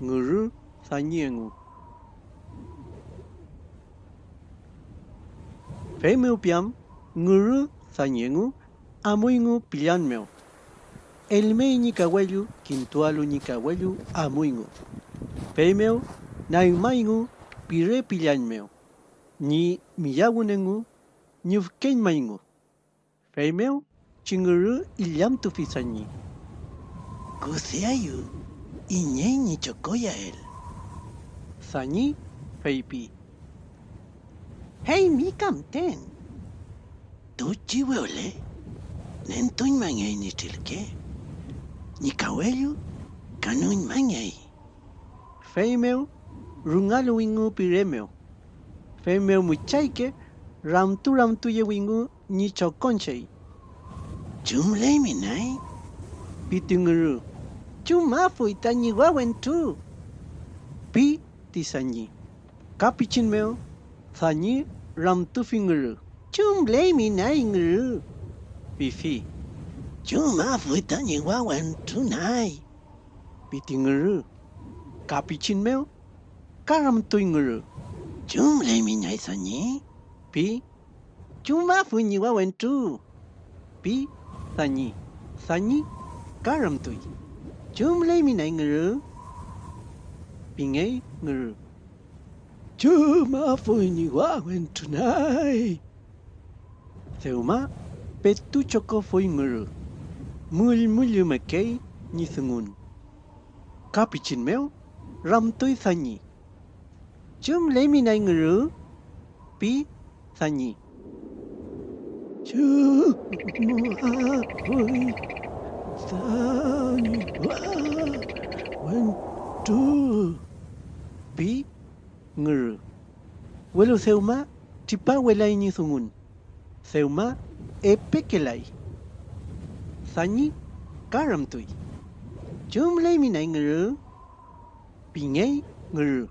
ngự rứ sa nhiên ngu phế piam ngự rứ sa nhiên ngu amui ngu pillan meo el mei ni kawayu quintualu ni kawayu amui ngu phế meo nai mai ngu pire pillan meo ni miyagun ngu ni fken mai ngu phế meo chinguru ilyam tu fisani guseayu iñeñi chokoya el. Sanyi feipi. Hey, mi camten. Tuchi weole. Nen tuñ mangay ni tilke. Ni kawelu kanuñ mangay. Feimeu. rungalu wingu piremeu. Feimeu muchaike, ramtu ramtu ye wingu ni choconchei. Chumlay minay. Pitinguru. Chumafu tañi wawen tu. Pi tisanyi. Kapichinmeo sanyi ramtu Chum blame minay nguru. Bifi. Chumafu itañi wawen tu nay. Pitinguru. Kapichinmeo karamtu inguru. Chumlay minay sanyi. Pi Chumafu ni wawen tu. pi sanyi. Sanyi karamtui. Chumlay minay nguru. Pingay nguru. Chumafu ni wawen tu nay. Seuma petu choko foi nguru. Mul mulu makei ni sungun. Kapichinmeo ramtui sanyi. Chumlay minay nguru. Pi sanyi. Chumafu sanyi wawen tu. Pi nguru. Welo seuma tipa welai ni sungun. Seuma epekelai. Sanyi karamtui. Chumlay minay nguru. Pingay ngừ,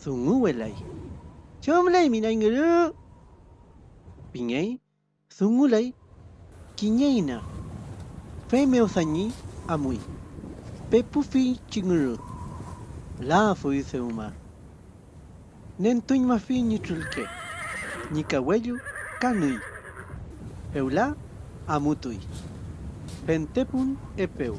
Sungu welai. Chumlay minay nguru. Pingay sungulay kinyayna. na sanyi amui. Pepufi chinguru. La fui seuma. Nentuñ mafi ni trulke. Ni kanui. Eula amutui. Pentepun epeu.